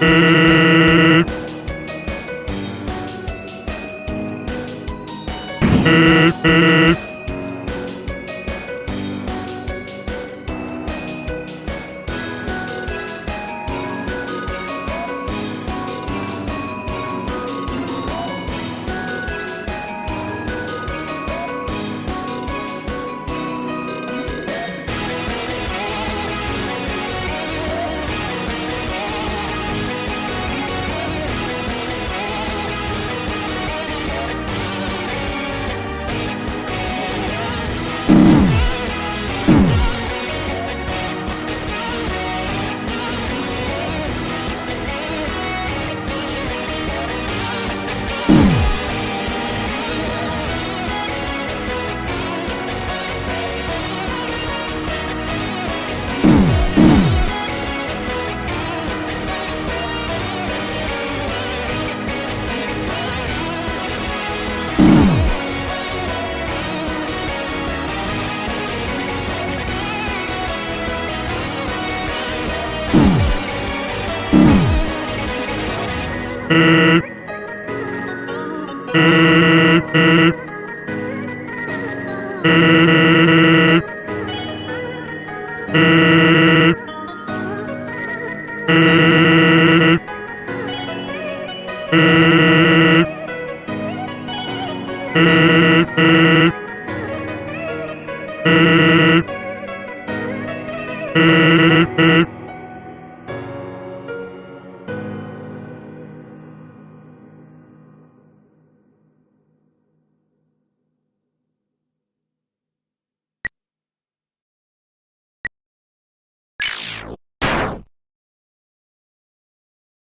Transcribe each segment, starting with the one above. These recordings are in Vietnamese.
Beep, beep. Mm-hmm.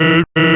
Mm-hmm.